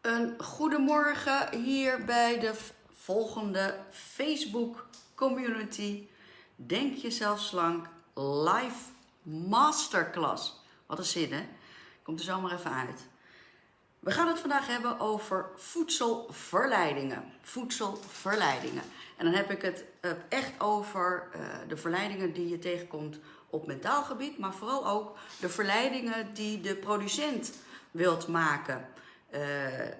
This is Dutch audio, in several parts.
Een goedemorgen hier bij de volgende Facebook community. Denk jezelf slank live masterclass. Wat een zin hè? Komt er zomaar even uit. We gaan het vandaag hebben over voedselverleidingen. Voedselverleidingen. En dan heb ik het eh, echt over uh, de verleidingen die je tegenkomt op mentaal gebied, maar vooral ook de verleidingen die de producent wilt maken uh,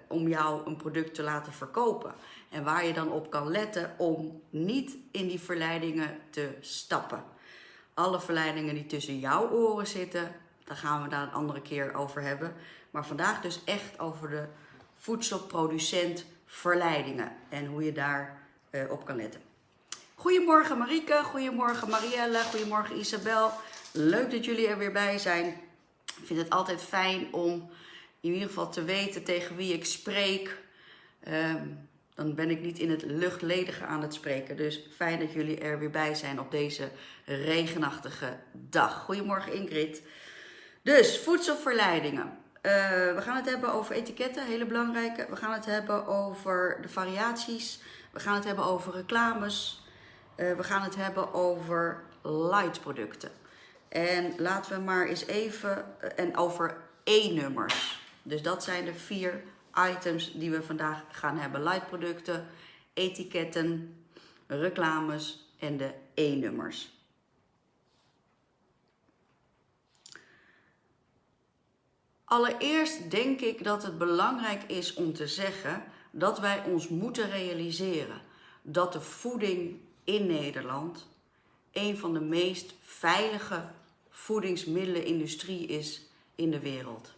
om jou een product te laten verkopen. En waar je dan op kan letten om niet in die verleidingen te stappen. Alle verleidingen die tussen jouw oren zitten, daar gaan we daar een andere keer over hebben. Maar vandaag dus echt over de voedselproducent verleidingen en hoe je daar uh, op kan letten. Goedemorgen Marieke, goedemorgen Marielle, goedemorgen Isabel. Leuk dat jullie er weer bij zijn. Ik vind het altijd fijn om in ieder geval te weten tegen wie ik spreek. Um, dan ben ik niet in het luchtledige aan het spreken. Dus fijn dat jullie er weer bij zijn op deze regenachtige dag. Goedemorgen Ingrid. Dus voedselverleidingen. Uh, we gaan het hebben over etiketten, hele belangrijke. We gaan het hebben over de variaties. We gaan het hebben over reclames. Uh, we gaan het hebben over light producten. En laten we maar eens even, uh, en over E-nummers. Dus dat zijn de vier items die we vandaag gaan hebben. Light producten, etiketten, reclames en de E-nummers. Allereerst denk ik dat het belangrijk is om te zeggen dat wij ons moeten realiseren dat de voeding in Nederland een van de meest veilige voedingsmiddelenindustrie is in de wereld.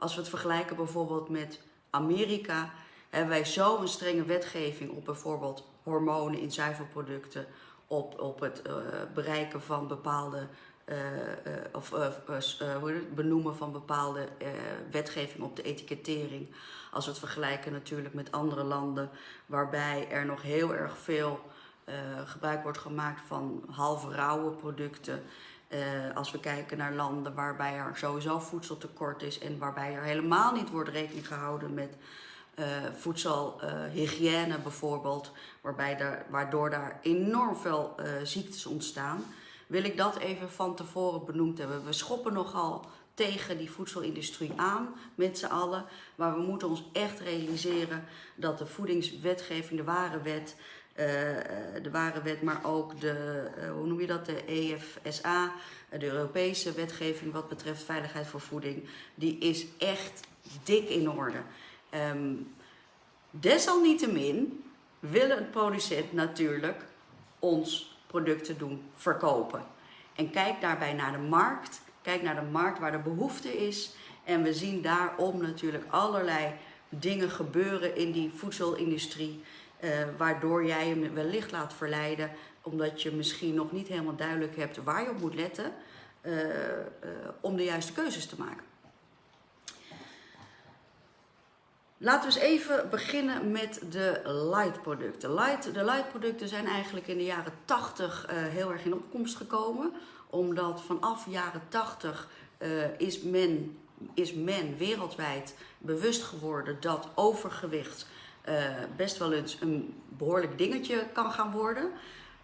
Als we het vergelijken bijvoorbeeld met Amerika, hebben wij zo'n strenge wetgeving op bijvoorbeeld hormonen in zuivelproducten, op, op het uh, bereiken van bepaalde, uh, uh, of benoemen van bepaalde wetgeving op de etikettering. Als we het vergelijken natuurlijk met andere landen, waarbij er nog heel erg veel gebruik wordt gemaakt van halve rauwe producten. Uh, als we kijken naar landen waarbij er sowieso voedseltekort is en waarbij er helemaal niet wordt rekening gehouden met uh, voedselhygiëne bijvoorbeeld, waarbij er, waardoor daar enorm veel uh, ziektes ontstaan, wil ik dat even van tevoren benoemd hebben. We schoppen nogal tegen die voedselindustrie aan met z'n allen, maar we moeten ons echt realiseren dat de voedingswetgeving, de ware wet, de ware wet, maar ook de, uh, hoe noem je dat, de EFSA, de Europese wetgeving wat betreft veiligheid voor voeding, die is echt dik in orde. Um, desalniettemin willen een producent natuurlijk ons producten doen verkopen. En kijk daarbij naar de markt, kijk naar de markt waar de behoefte is. En we zien daarom natuurlijk allerlei dingen gebeuren in die voedselindustrie. Uh, waardoor jij hem wellicht laat verleiden, omdat je misschien nog niet helemaal duidelijk hebt waar je op moet letten, uh, uh, om de juiste keuzes te maken. Laten we eens even beginnen met de light producten. Light, de light producten zijn eigenlijk in de jaren 80 heel erg in opkomst gekomen, omdat vanaf jaren 80 is men, is men wereldwijd bewust geworden dat overgewicht best wel eens een behoorlijk dingetje kan gaan worden.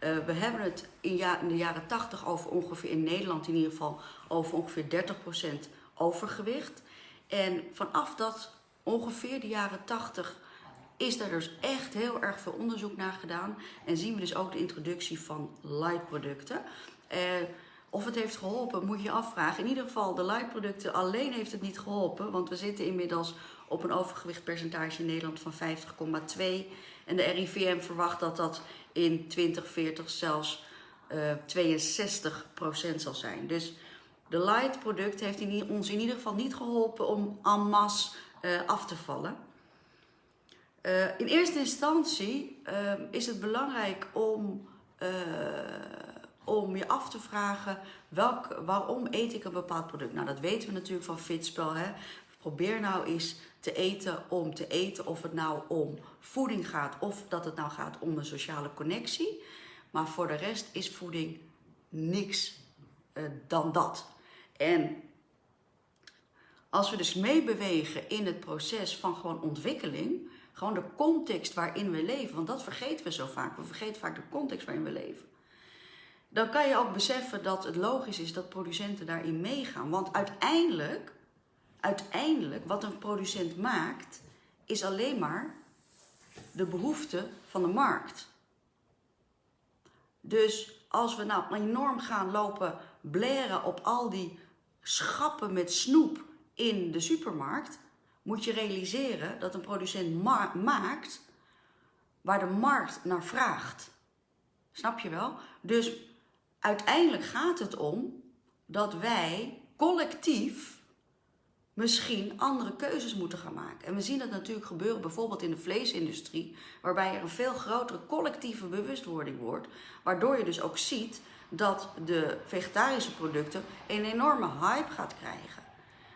Uh, we hebben het in, ja, in, de jaren 80 over ongeveer, in Nederland in ieder geval, over ongeveer 30% overgewicht. En vanaf dat ongeveer de jaren 80 is er dus echt heel erg veel onderzoek naar gedaan. En zien we dus ook de introductie van light producten. Uh, of het heeft geholpen, moet je afvragen. In ieder geval, de light producten alleen heeft het niet geholpen. Want we zitten inmiddels op een overgewichtpercentage in Nederland van 50,2. En de RIVM verwacht dat dat in 2040 zelfs uh, 62% zal zijn. Dus de light product heeft in, ons in ieder geval niet geholpen om en masse uh, af te vallen. Uh, in eerste instantie is het belangrijk om, om je af te vragen welk, waarom eet ik een bepaald product. Nou, dat weten we natuurlijk van Fitspel. Hè? Probeer nou eens te eten om te eten, of het nou om voeding gaat of dat het nou gaat om een sociale connectie. Maar voor de rest is voeding niks uh, dan dat. En Als we dus meebewegen in het proces van gewoon ontwikkeling, gewoon de context waarin we leven, want dat vergeten we zo vaak. We vergeten vaak de context waarin we leven. Dan kan je ook beseffen dat het logisch is dat producenten daarin meegaan. Want uiteindelijk, uiteindelijk, wat een producent maakt, is alleen maar de behoefte van de markt. Dus als we nou enorm gaan lopen blaren op al die schappen met snoep in de supermarkt, moet je realiseren dat een producent maakt waar de markt naar vraagt. Snap je wel? Dus uiteindelijk gaat het om dat wij collectief misschien andere keuzes moeten gaan maken. En we zien dat natuurlijk gebeuren bijvoorbeeld in de vleesindustrie, waarbij er een veel grotere collectieve bewustwording wordt, waardoor je dus ook ziet dat de vegetarische producten een enorme hype gaat krijgen.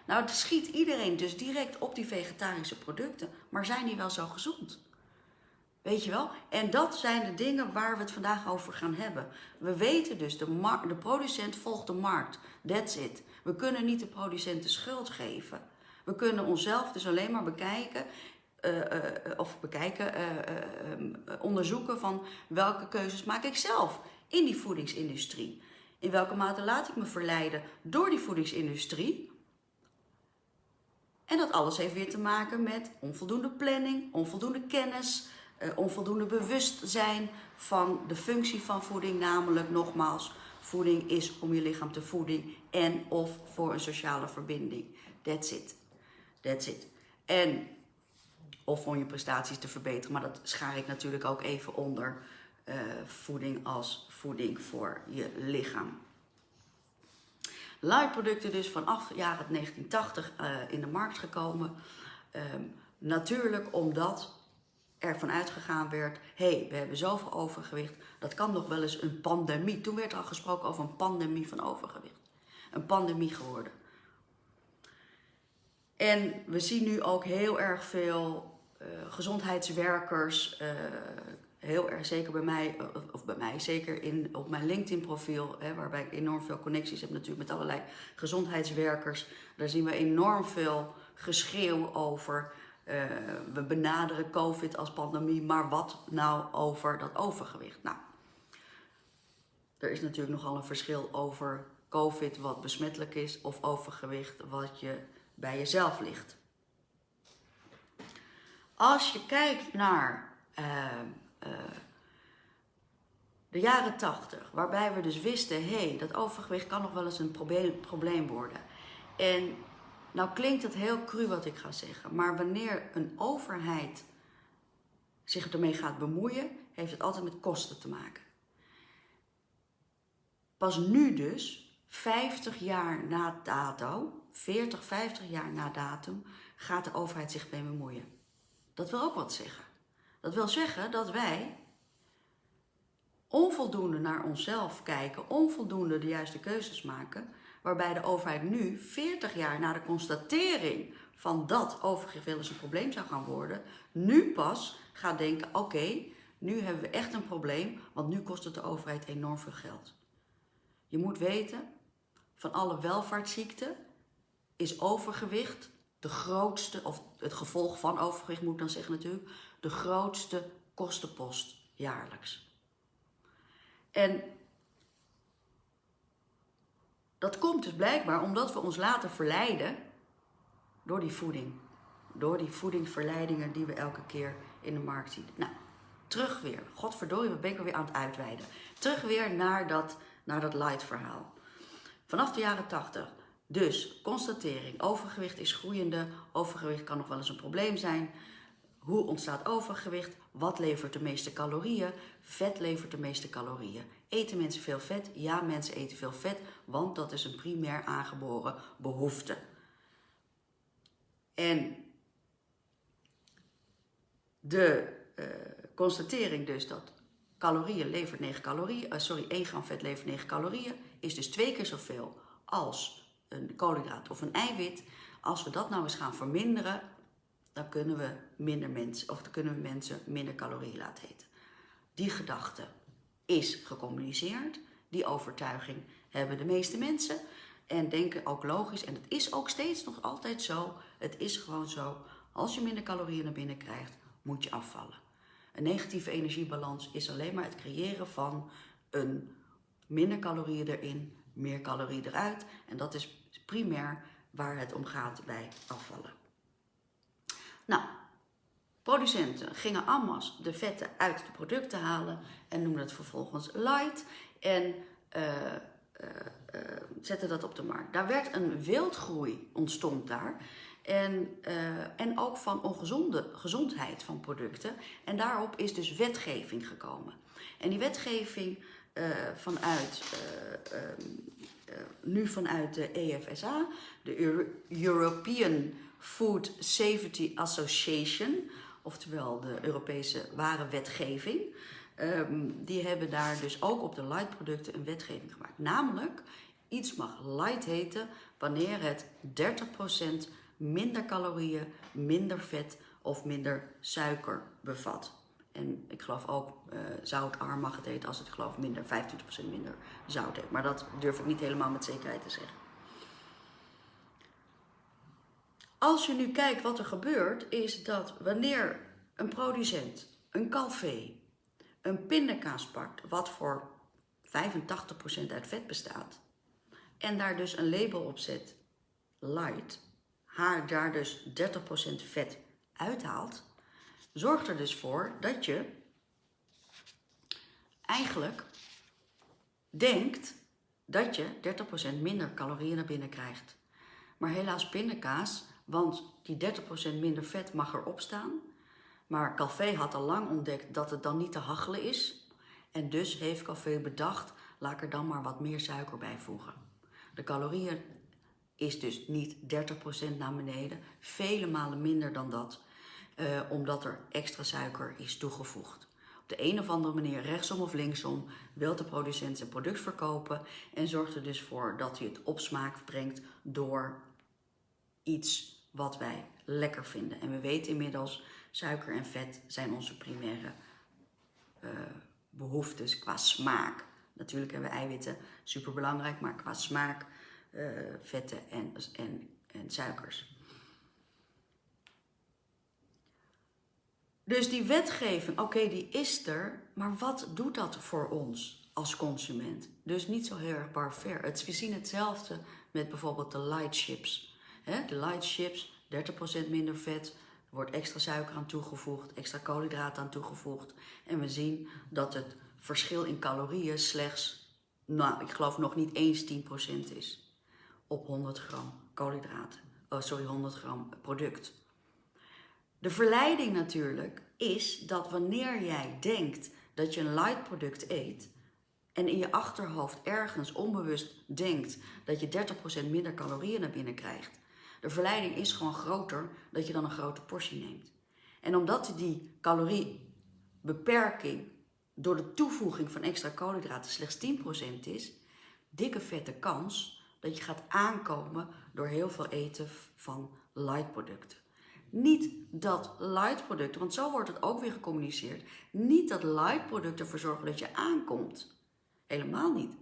Nou, het schiet iedereen dus direct op die vegetarische producten, maar zijn die wel zo gezond? Weet je wel? En dat zijn de dingen waar we het vandaag over gaan hebben. We weten dus, de, de producent volgt de markt. That's it. We kunnen niet de producent de schuld geven. We kunnen onszelf dus alleen maar bekijken, uh, uh, of bekijken, uh, onderzoeken van welke keuzes maak ik zelf in die voedingsindustrie. In welke mate laat ik me verleiden door die voedingsindustrie? En dat alles heeft weer te maken met onvoldoende planning, onvoldoende kennis, onvoldoende bewustzijn van de functie van voeding, namelijk nogmaals Voeding is om je lichaam te voeden en of voor een sociale verbinding. That's it. That's it. En of om je prestaties te verbeteren, maar dat schaar ik natuurlijk ook even onder uh, voeding als voeding voor je lichaam. Light-producten dus vanaf jaren 1980 uh, in de markt gekomen. Um, natuurlijk omdat ervan uitgegaan werd, hé, hey, we hebben zoveel overgewicht, dat kan nog wel eens een pandemie. Toen werd er al gesproken over een pandemie van overgewicht. Een pandemie geworden. En we zien nu ook heel erg veel uh, gezondheidswerkers, uh, heel erg zeker bij mij, of bij mij, zeker in, op mijn LinkedIn profiel, hè, waarbij ik enorm veel connecties heb natuurlijk met allerlei gezondheidswerkers. Daar zien we enorm veel geschreeuw over uh, we benaderen COVID als pandemie, maar wat nou over dat overgewicht? Nou, er is natuurlijk nogal een verschil over COVID wat besmettelijk is of overgewicht wat je bij jezelf ligt. Als je kijkt naar uh, uh, de jaren 80, waarbij we dus wisten, hé, hey, dat overgewicht kan nog wel eens een probleem, probleem worden. En nou klinkt het heel cru wat ik ga zeggen, maar wanneer een overheid zich ermee gaat bemoeien, heeft het altijd met kosten te maken. Pas nu dus, 50 jaar na dato, 40, 50 jaar na datum, gaat de overheid zich mee bemoeien. Dat wil ook wat zeggen. Dat wil zeggen dat wij onvoldoende naar onszelf kijken, onvoldoende de juiste keuzes maken, waarbij de overheid nu, 40 jaar na de constatering van dat overgewicht wel eens een probleem zou gaan worden, nu pas gaat denken, oké, nu hebben we echt een probleem, want nu kost het de overheid enorm veel geld. Je moet weten, van alle welvaartsziekten is overgewicht de grootste, of het gevolg van overgewicht moet ik dan zeggen natuurlijk, de grootste kostenpost jaarlijks. En dat komt dus blijkbaar omdat we ons laten verleiden door die voeding. Door die voedingsverleidingen die we elke keer in de markt zien. Nou, terug weer. Godverdorie, ben ik weer aan het uitweiden. Terug weer naar dat, naar dat light verhaal. Vanaf de jaren 80. Dus, constatering. Overgewicht is groeiende. Overgewicht kan nog wel eens een probleem zijn. Hoe ontstaat overgewicht? Wat levert de meeste calorieën? Vet levert de meeste calorieën. Eten mensen veel vet? Ja, mensen eten veel vet, want dat is een primair aangeboren behoefte. En de uh, constatering dus dat calorieën levert 9 calorieën, uh, sorry, 1 gram vet levert 9 calorieën, is dus twee keer zoveel als een koolhydraat of een eiwit. Als we dat nou eens gaan verminderen, dan kunnen we minder mensen, of dan kunnen we mensen minder calorieën laten eten. Die gedachte is gecommuniceerd. Die overtuiging hebben de meeste mensen. En denken ook logisch. En het is ook steeds nog altijd zo. Het is gewoon zo. Als je minder calorieën naar binnen krijgt, moet je afvallen. Een negatieve energiebalans is alleen maar het creëren van een minder calorieën erin, meer calorieën eruit. En dat is primair waar het om gaat bij afvallen. Nou, producenten gingen allemaal de vetten uit de producten halen en noemden het vervolgens light en uh, zetten dat op de markt. Daar werd een wildgroei ontstond daar. En, en ook van ongezonde gezondheid van producten. En daarop is dus wetgeving gekomen. En die wetgeving vanuit nu vanuit de EFSA, de European Food Safety Association, oftewel de Europese warenwetgeving. Um, die hebben daar dus ook op de light producten een wetgeving gemaakt. Namelijk, iets mag light heten wanneer het 30% minder calorieën, minder vet of minder suiker bevat. En ik geloof ook uh, zoutarm mag het eten als het geloof minder, 25% minder zout heeft. Maar dat durf ik niet helemaal met zekerheid te zeggen. Als je nu kijkt wat er gebeurt, is dat wanneer een producent een calvé een pindakaas pakt, wat voor 85% uit vet bestaat, en daar dus een label op zet, light, haar daar dus 30% vet uithaalt, zorgt er dus voor dat je eigenlijk denkt dat je 30% minder calorieën naar binnen krijgt. Maar helaas pindakaas, want die 30% minder vet mag erop staan. Maar Café had al lang ontdekt dat het dan niet te hachelen is. En dus heeft Café bedacht, laat er dan maar wat meer suiker bij voegen. De calorieën is dus niet 30% naar beneden, vele malen minder dan dat uh, omdat er extra suiker is toegevoegd. Op de een of andere manier, rechtsom of linksom, wil de producent zijn product verkopen en zorgt er dus voor dat hij het op smaak brengt door iets wat wij lekker vinden. En we weten inmiddels, suiker en vet zijn onze primaire uh, behoeftes qua smaak. Natuurlijk hebben we eiwitten, super belangrijk, maar qua smaak, uh, vetten en, en, en suikers. Dus die wetgeving, oké, die is er, maar wat doet dat voor ons als consument? Dus niet zo heel erg. Het, we zien hetzelfde met bijvoorbeeld de light chips. De light chips, 30% minder vet, er wordt extra suiker aan toegevoegd, extra koolhydraten aan toegevoegd. En we zien dat het verschil in calorieën slechts, nou, ik geloof nog niet eens 10% is op 100 gram koolhydraten. Oh, sorry, 100 gram product. De verleiding natuurlijk is dat wanneer jij denkt dat je een light product eet en in je achterhoofd ergens onbewust denkt dat je 30% minder calorieën naar binnen krijgt, de verleiding is gewoon groter dat je dan een grote portie neemt. En omdat die caloriebeperking door de toevoeging van extra koolhydraten slechts 10% is, dikke vette kans dat je gaat aankomen door heel veel eten van light producten. Niet dat light producten, want zo wordt het ook weer gecommuniceerd, niet dat light producten ervoor zorgen dat je aankomt. Helemaal niet.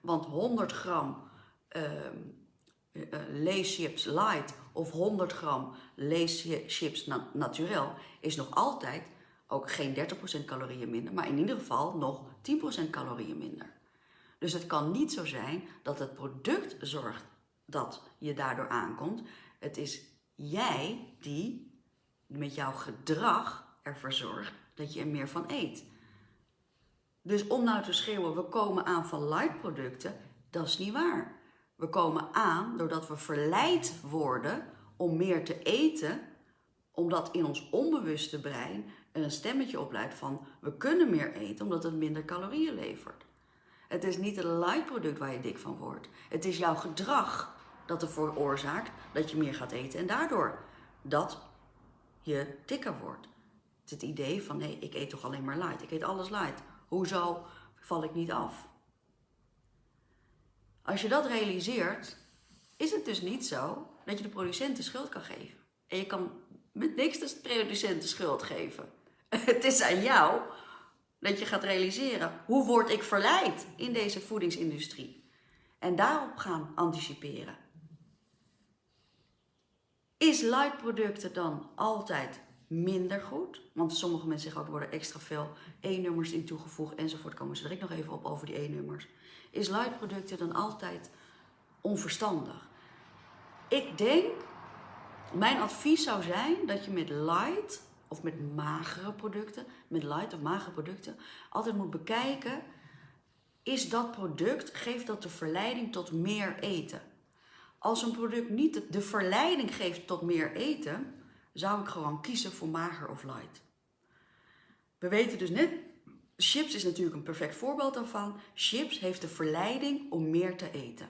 Want 100 gram uh, leeschips light of 100 gram leeschips na naturel is nog altijd ook geen 30% calorieën minder, maar in ieder geval nog 10% calorieën minder. Dus het kan niet zo zijn dat het product zorgt dat je daardoor aankomt. Het is jij die met jouw gedrag ervoor zorgt dat je er meer van eet. Dus om nou te schreeuwen, we komen aan van light producten, dat is niet waar. We komen aan doordat we verleid worden om meer te eten, omdat in ons onbewuste brein een stemmetje opluidt van we kunnen meer eten omdat het minder calorieën levert. Het is niet een light product waar je dik van wordt. Het is jouw gedrag dat ervoor veroorzaakt dat je meer gaat eten en daardoor dat je dikker wordt. Het, het idee van nee, ik eet toch alleen maar light. Ik eet alles light. Hoezo val ik niet af? Als je dat realiseert, is het dus niet zo dat je de producent de schuld kan geven. En je kan met niks de producent de schuld geven. Het is aan jou dat je gaat realiseren, hoe word ik verleid in deze voedingsindustrie? En daarop gaan anticiperen. Is light producten dan altijd minder goed? Want sommige mensen zeggen ook, worden extra veel E-nummers in toegevoegd enzovoort. Komen ze direct nog even op over die E-nummers. Is light producten dan altijd onverstandig? Ik denk, mijn advies zou zijn dat je met light of met magere producten, met light of magere producten, altijd moet bekijken, is dat product, geeft dat de verleiding tot meer eten? Als een product niet de verleiding geeft tot meer eten, zou ik gewoon kiezen voor mager of light. We weten dus net, chips is natuurlijk een perfect voorbeeld daarvan. Chips heeft de verleiding om meer te eten.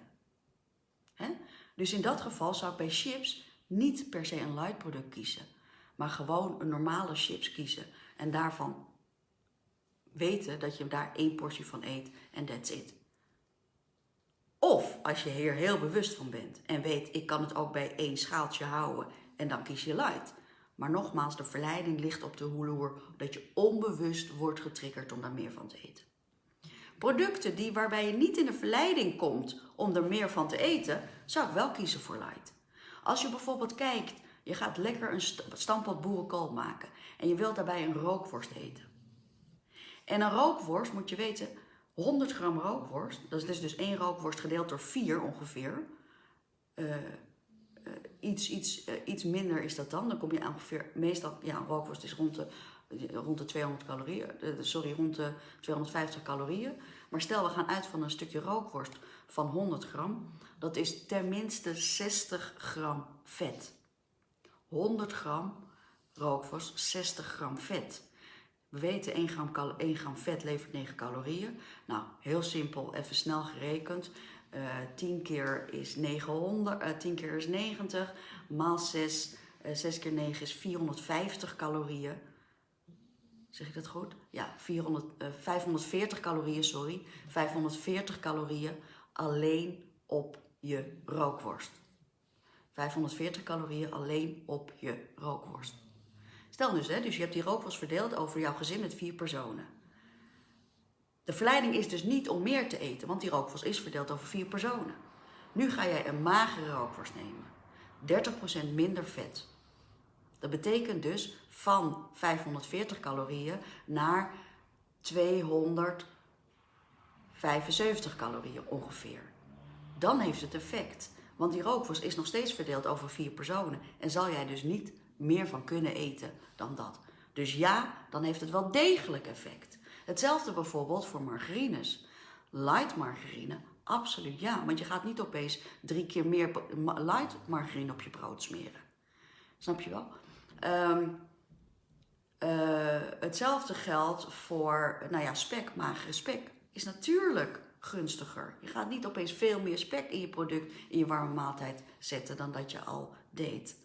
Dus in dat geval zou ik bij chips niet per se een light product kiezen, maar gewoon een normale chips kiezen en daarvan weten dat je daar één portie van eet en that's it. Of als je hier heel bewust van bent en weet, ik kan het ook bij één schaaltje houden en dan kies je light. Maar nogmaals, de verleiding ligt op de hoeloer dat je onbewust wordt getriggerd om daar meer van te eten. Producten die, waarbij je niet in de verleiding komt om er meer van te eten, zou ik wel kiezen voor light. Als je bijvoorbeeld kijkt, je gaat lekker een stamppot boerenkool maken en je wilt daarbij een rookworst eten. En een rookworst moet je weten, 100 gram rookworst, dat is dus één rookworst gedeeld door 4 ongeveer. Uh, iets, iets, uh, iets minder is dat dan. Dan kom je ongeveer, meestal, ja, een rookworst is rond de, rond de 200 calorieën, sorry, rond de 250 calorieën. Maar stel, we gaan uit van een stukje rookworst van 100 gram. Dat is tenminste 60 gram vet. 100 gram rookworst, 60 gram vet. We weten 1 gram, 1 gram vet levert 9 calorieën. Nou, heel simpel, even snel gerekend. Uh, eh, 10 keer is 900, uh, 10 keer is 90, maal 6, uh, 6 keer 9 is 450 calorieën. Zeg ik dat goed? Ja, 400, 540 eh, calorieën, sorry. 540 calorieën alleen op je rookworst. 540 calorieën alleen op je rookworst. Stel dus, hè, dus je hebt die rookworst verdeeld over jouw gezin met vier personen. De verleiding is dus niet om meer te eten, want die rookworst is verdeeld over vier personen. Nu ga jij een magere rookworst nemen. 30% minder vet. Dat betekent dus van 540 calorieën naar 275 calorieën ongeveer. Dan heeft het effect. Want die rookworst is nog steeds verdeeld over vier personen. En zal jij dus niet meer van kunnen eten dan dat. Dus ja, dan heeft het wel degelijk effect. Hetzelfde bijvoorbeeld voor margarines. Light margarine, absoluut ja. Want je gaat niet opeens drie keer meer light margarine op je brood smeren. Snap je wel? Um, uh, hetzelfde geldt voor, nou ja, spek, magere spek. Is natuurlijk gunstiger. Je gaat niet opeens veel meer spek in je product, in je warme maaltijd zetten dan dat je al deed.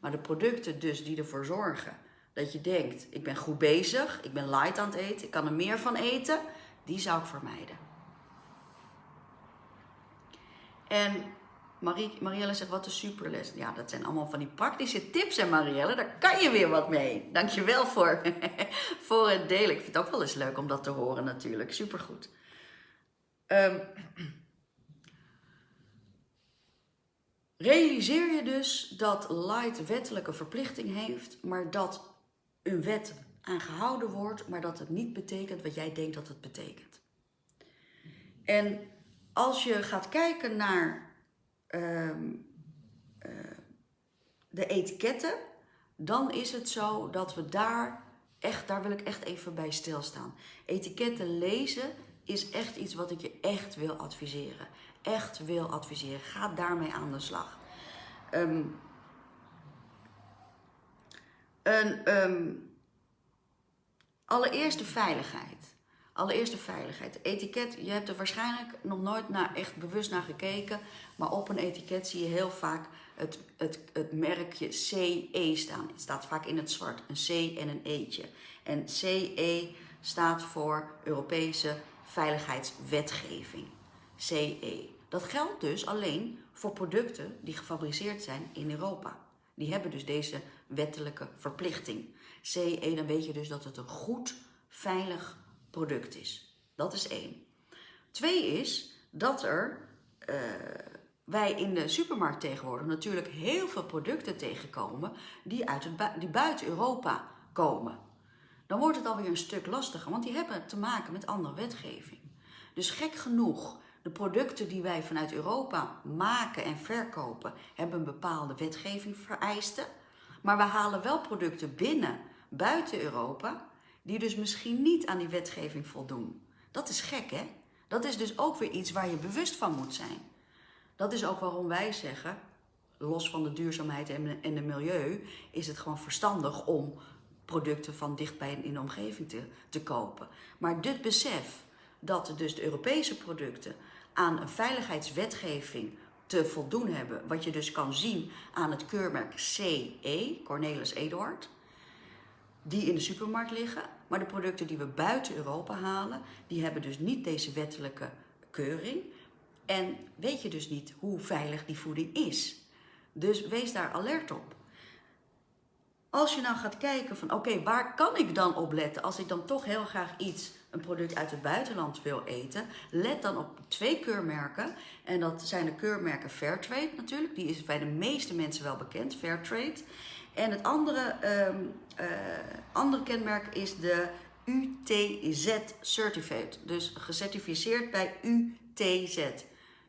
Maar de producten dus die ervoor zorgen dat je denkt, ik ben goed bezig, ik ben light aan het eten, ik kan er meer van eten, die zou ik vermijden. En Marie, Marielle zegt, wat een superles. Ja, dat zijn allemaal van die praktische tips en Marielle, daar kan je weer wat mee. Dankjewel voor, voor het delen. Ik vind het ook wel eens leuk om dat te horen natuurlijk. Supergoed. Um, realiseer je dus dat Light wettelijke verplichting heeft, maar dat een wet aangehouden wordt, maar dat het niet betekent wat jij denkt dat het betekent. En als je gaat kijken naar um, uh, de etiketten, dan is het zo dat we daar echt, daar wil ik echt even bij stilstaan. Etiketten lezen is echt iets wat ik je echt wil adviseren. Echt wil adviseren. Ga daarmee aan de slag. Um, een, um, veiligheid. Allereerst de veiligheid. Etiket, je hebt er waarschijnlijk nog nooit naar, echt bewust naar gekeken. Maar op een etiket zie je heel vaak het, het, het merkje CE staan. Het staat vaak in het zwart. Een C en een E'tje. En CE staat voor Europese Veiligheidswetgeving. CE. Dat geldt dus alleen voor producten die gefabriceerd zijn in Europa. Die hebben dus deze wettelijke verplichting. CE, dan weet je dus dat het een goed, veilig product is. Dat is één. Twee is dat er eh, wij in de supermarkt tegenwoordig natuurlijk heel veel producten tegenkomen die, uit die buiten Europa komen. Dan wordt het alweer een stuk lastiger, want die hebben te maken met andere wetgeving. Dus gek genoeg, de producten die wij vanuit Europa maken en verkopen, hebben een bepaalde wetgeving vereisten. Maar we halen wel producten binnen, buiten Europa, die dus misschien niet aan die wetgeving voldoen. Dat is gek, hè? Dat is dus ook weer iets waar je bewust van moet zijn. Dat is ook waarom wij zeggen, los van de duurzaamheid en de milieu, is het gewoon verstandig om producten van dichtbij in de omgeving te, te kopen. Maar dit besef dat dus de Europese producten aan een veiligheidswetgeving te voldoen hebben, wat je dus kan zien aan het keurmerk CE, Cornelis Eduard, die in de supermarkt liggen. Maar de producten die we buiten Europa halen, die hebben dus niet deze wettelijke keuring. En weet je dus niet hoe veilig die voeding is. Dus wees daar alert op. Als je nou gaat kijken van oké, waar kan ik dan op letten als ik dan toch heel graag iets, een product uit het buitenland wil eten, let dan op twee keurmerken. En dat zijn de keurmerken Fairtrade natuurlijk, die is bij de meeste mensen wel bekend, Fairtrade. En het andere, um, uh, andere kenmerk is de UTZ Certificate, dus gecertificeerd bij UTZ.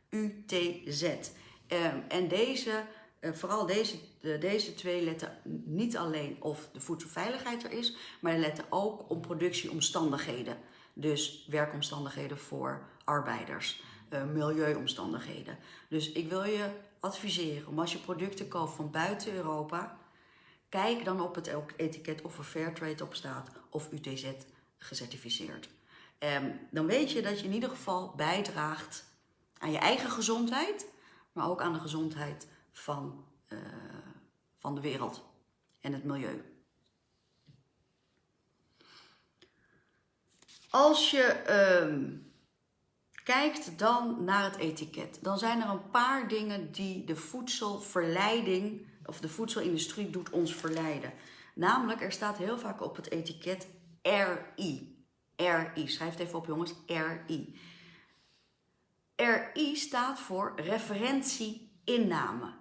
UTZ. Um, en deze uh, vooral deze, de, deze twee letten niet alleen of de voedselveiligheid er is, maar letten ook op productieomstandigheden. Dus werkomstandigheden voor arbeiders, uh, milieuomstandigheden. Dus ik wil je adviseren om als je producten koopt van buiten Europa, kijk dan op het etiket of er Fairtrade op staat of UTZ gecertificeerd. Um, dan weet je dat je in ieder geval bijdraagt aan je eigen gezondheid, maar ook aan de gezondheid van, uh, van de wereld en het milieu. Als je uh, kijkt dan naar het etiket, dan zijn er een paar dingen die de voedselverleiding of de voedselindustrie doet ons verleiden. Namelijk, er staat heel vaak op het etiket RI. RI, schrijf het even op jongens, RI. RI staat voor referentie inname.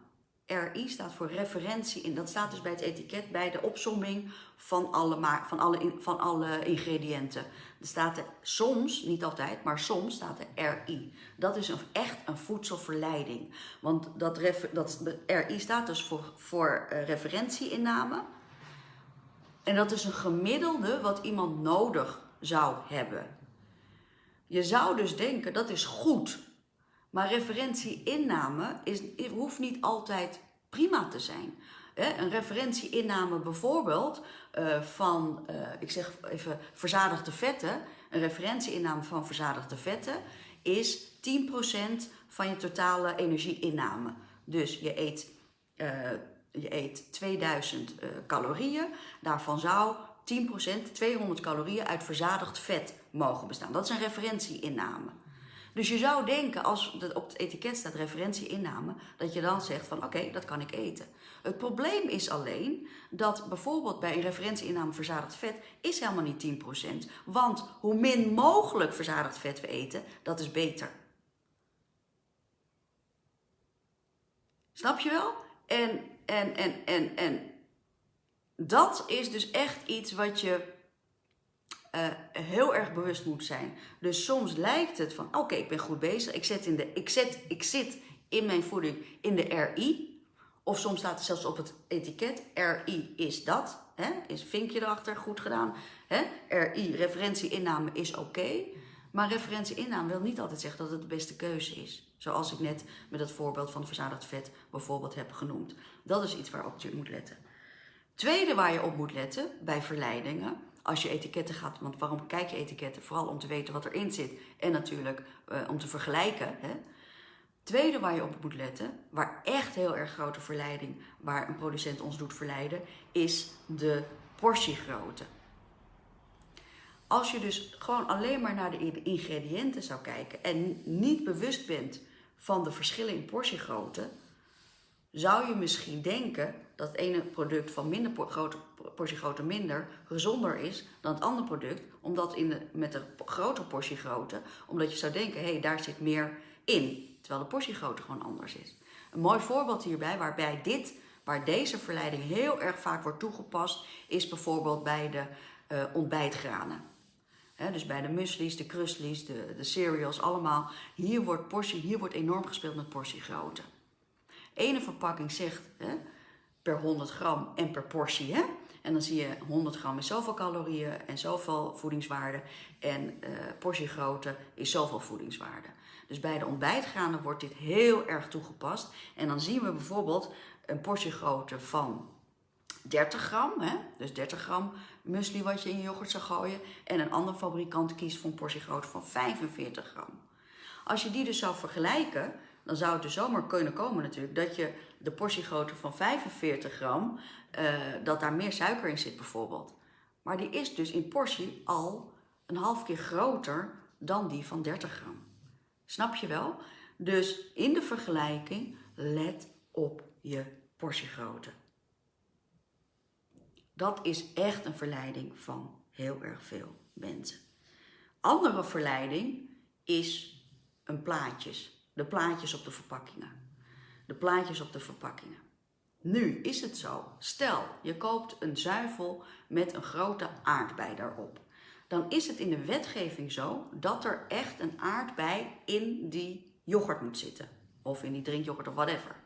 RI staat voor referentie in. Dat staat dus bij het etiket bij de opsomming van alle, van alle, van alle ingrediënten. Er staat er soms, niet altijd, maar soms staat er RI. Dat is echt een voedselverleiding. Want dat, dat, RI staat dus voor, voor uh, referentieinname. En dat is een gemiddelde wat iemand nodig zou hebben. Je zou dus denken dat is goed. Maar referentieinname is, hoeft niet altijd prima te zijn. Een referentieinname bijvoorbeeld uh, van, uh, ik zeg even verzadigde vetten. Een referentieinname van verzadigde vetten is 10% van je totale energieinname. Dus je eet, uh, je eet 2000 calorieën, daarvan zou 10%, 200 calorieën uit verzadigd vet mogen bestaan. Dat is een referentieinname. Dus je zou denken, als op het etiket staat referentieinname, dat je dan zegt van oké, dat kan ik eten. Het probleem is alleen dat bijvoorbeeld bij een referentieinname verzadigd vet is helemaal niet 10%. Want hoe min mogelijk verzadigd vet we eten, dat is beter. Snap je wel? En, en, en, en, en dat is dus echt iets wat je uh, heel erg bewust moet zijn. Dus soms lijkt het van, oké, ik ben goed bezig. Ik, zet in de, ik, zet, ik zit in mijn voeding in de RI. Of soms staat er zelfs op het etiket, RI is dat. Hè? Is vinkje erachter, goed gedaan. Hè? RI, referentieinname is oké. Maar referentieinname wil niet altijd zeggen dat het de beste keuze is. Zoals ik net met het voorbeeld van verzadigd vet bijvoorbeeld heb genoemd. Dat is iets waarop je moet letten. Tweede waar je op moet letten bij verleidingen als je etiketten gaat. Want waarom kijk je etiketten? Vooral om te weten wat erin zit en natuurlijk uh, om te vergelijken. Hè? Tweede waar je op moet letten, waar echt heel erg grote verleiding, waar een producent ons doet verleiden, is de portiegrootte. Als je dus gewoon alleen maar naar de ingrediënten zou kijken en niet bewust bent van de verschillen in portiegrootte, zou je misschien denken dat het ene product van minder grote portiegrootte minder gezonder is dan het andere product, omdat in de, met de grotere portiegrootte, omdat je zou denken, hé, hey, daar zit meer in. terwijl de portiegrootte gewoon anders is. Een mooi voorbeeld hierbij, waarbij dit, waar deze verleiding heel erg vaak wordt toegepast, is bijvoorbeeld bij de uh, ontbijtgranen. dus bij de muesli's, de crustlies, de, de cereals, allemaal. Hier wordt, portie, hier wordt enorm gespeeld met portiegrootte. Ene verpakking zegt per 100 gram en per portie. Hè? En dan zie je 100 gram is zoveel calorieën en zoveel voedingswaarde. En uh, portiegrootte is zoveel voedingswaarde. Dus bij de ontbijtgranen wordt dit heel erg toegepast. En dan zien we bijvoorbeeld een portiegrootte van 30 gram. Hè? Dus 30 gram muesli wat je in je yoghurt zou gooien. En een andere fabrikant kiest voor een portiegrootte van 45 gram. Als je die dus zou vergelijken, dan zou het dus zomaar kunnen komen natuurlijk dat je de portiegrootte van 45 gram, uh, dat daar meer suiker in zit bijvoorbeeld. Maar die is dus in portie al een half keer groter dan die van 30 gram. Snap je wel? Dus in de vergelijking, let op je portiegrootte. Dat is echt een verleiding van heel erg veel mensen. Andere verleiding is een plaatjes. De plaatjes op de verpakkingen. De plaatjes op de verpakkingen. Nu is het zo, stel je koopt een zuivel met een grote aardbei daarop. Dan is het in de wetgeving zo dat er echt een aardbei in die yoghurt moet zitten. Of in die drinkyoghurt of whatever.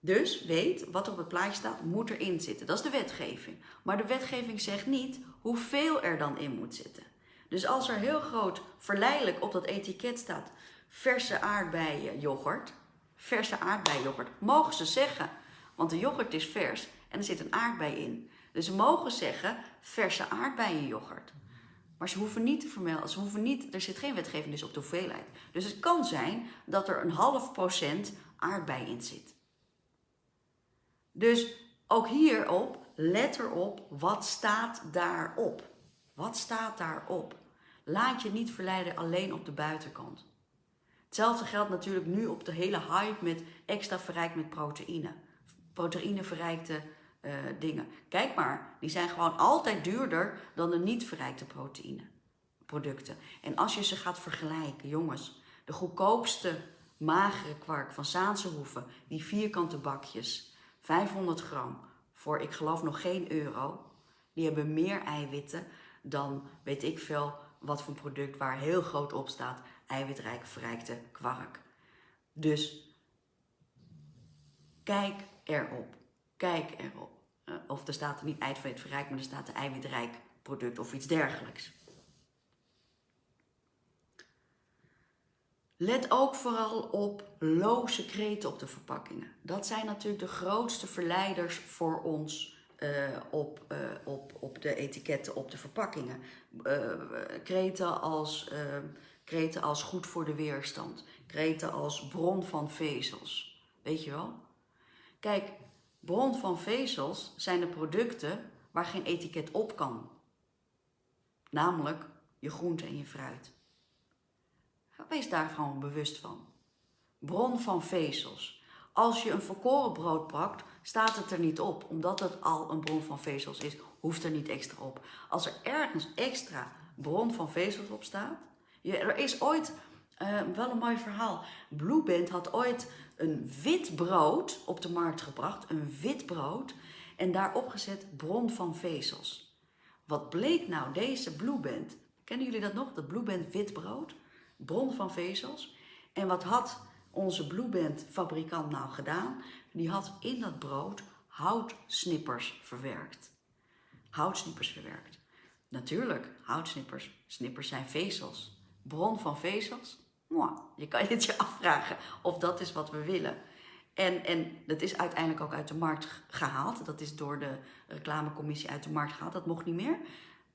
Dus weet wat er op het plaatje staat, moet erin zitten. Dat is de wetgeving. Maar de wetgeving zegt niet hoeveel er dan in moet zitten. Dus als er heel groot verleidelijk op dat etiket staat verse aardbeien yoghurt, verse aardbeien yoghurt, mogen ze zeggen. Want de yoghurt is vers en er zit een aardbei in. Dus ze mogen zeggen verse aardbeien yoghurt. Maar ze hoeven niet te vermelden, ze hoeven niet, er zit geen wetgeving dus op de hoeveelheid. Dus het kan zijn dat er een half procent aardbei in zit. Dus ook hierop, let erop, wat staat daarop? Wat staat daarop? Laat je niet verleiden alleen op de buitenkant. Hetzelfde geldt natuurlijk nu op de hele hype met extra verrijkt met proteïne. Proteïne verrijkte uh, dingen. Kijk maar, die zijn gewoon altijd duurder dan de niet verrijkte proteïne producten. En als je ze gaat vergelijken, jongens, de goedkoopste magere kwark van Zaanse Hoeven, die vierkante bakjes, 500 gram voor ik geloof nog geen euro. Die hebben meer eiwitten dan weet ik veel wat voor product waar heel groot op staat eiwitrijk verrijkte kwark. Dus kijk erop. Kijk erop. Uh, of er staat er niet eiwit verrijkt, maar er staat een eiwitrijk product of iets dergelijks. Let ook vooral op loze kreten op de verpakkingen. Dat zijn natuurlijk de grootste verleiders voor ons uh, op, uh, op, op de etiketten op de verpakkingen. Uh, kreten, als, kreten als goed voor de weerstand. Kreten als bron van vezels. Weet je wel? Kijk, bron van vezels zijn de producten waar geen etiket op kan. Namelijk je groente en je fruit. Wees daar gewoon bewust van. Bron van vezels. Als je een volkoren brood pakt, staat het er niet op. Omdat het al een bron van vezels is, hoeft er niet extra op. Als er ergens extra bron van vezels op staat. Er is ooit, uh, wel een mooi verhaal. Blueband had ooit een wit brood op de markt gebracht. Een wit brood. En daarop gezet bron van vezels. Wat bleek nou deze Blueband? Kennen jullie dat nog? Dat Blueband wit brood? bron van vezels. En wat had onze Blueband fabrikant nou gedaan? Die had in dat brood houtsnippers verwerkt. Houtsnippers verwerkt. Natuurlijk, houtsnippers. Snippers zijn vezels. Bron van vezels? Je kan het je afvragen of dat is wat we willen. En, en dat is uiteindelijk ook uit de markt gehaald. Dat is door de reclamecommissie uit de markt gehaald. Dat mocht niet meer.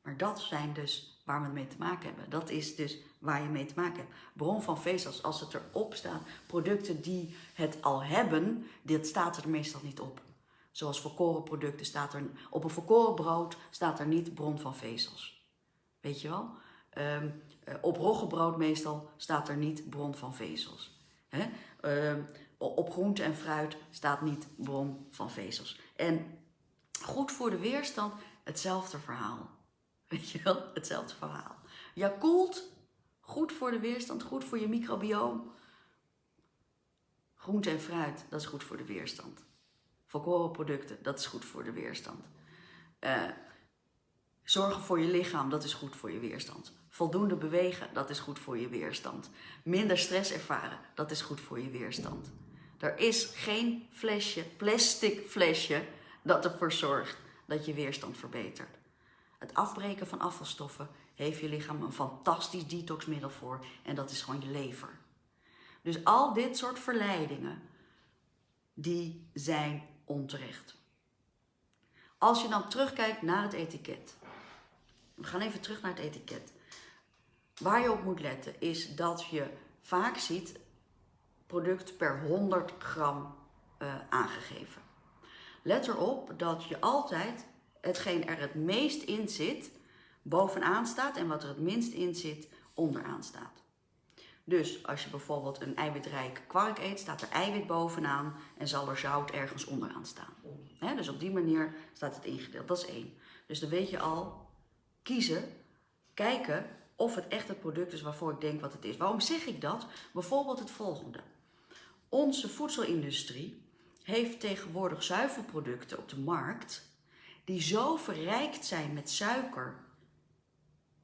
Maar dat zijn dus waar we mee te maken hebben. Dat is dus waar je mee te maken hebt. Bron van vezels, als het erop staat, producten die het al hebben, dit staat er meestal niet op. Zoals volkoren producten staat er, op een volkoren brood staat er niet bron van vezels. Weet je wel? Um, op roggebrood meestal staat er niet bron van vezels. Um, op groente en fruit staat niet bron van vezels. En goed voor de weerstand, hetzelfde verhaal. Weet je wel, hetzelfde verhaal. Yakult, goed voor de weerstand, goed voor je microbioom. Groente en fruit, dat is goed voor de weerstand. Volkoren producten, dat is goed voor de weerstand. Uh, zorgen voor je lichaam, dat is goed voor je weerstand. Voldoende bewegen, dat is goed voor je weerstand. Minder stress ervaren, dat is goed voor je weerstand. Er is geen flesje, plastic flesje, dat ervoor zorgt dat je weerstand verbetert. Het afbreken van afvalstoffen heeft je lichaam een fantastisch detoxmiddel voor en dat is gewoon je lever. Dus al dit soort verleidingen, die zijn onterecht. Als je dan terugkijkt naar het etiket. We gaan even terug naar het etiket. Waar je op moet letten is dat je vaak ziet product per 100 gram uh, aangegeven. Let erop dat je altijd hetgeen er het meest in zit, bovenaan staat en wat er het minst in zit, onderaan staat. Dus als je bijvoorbeeld een eiwitrijk kwark eet, staat er eiwit bovenaan en zal er zout ergens onderaan staan. dus op die manier staat het ingedeeld. Dat is één. Dus dan weet je al, kiezen, kijken of het echt het product is waarvoor ik denk wat het is. Waarom zeg ik dat? Bijvoorbeeld het volgende. Onze voedselindustrie heeft tegenwoordig zuivelproducten op de markt die zo verrijkt zijn met suiker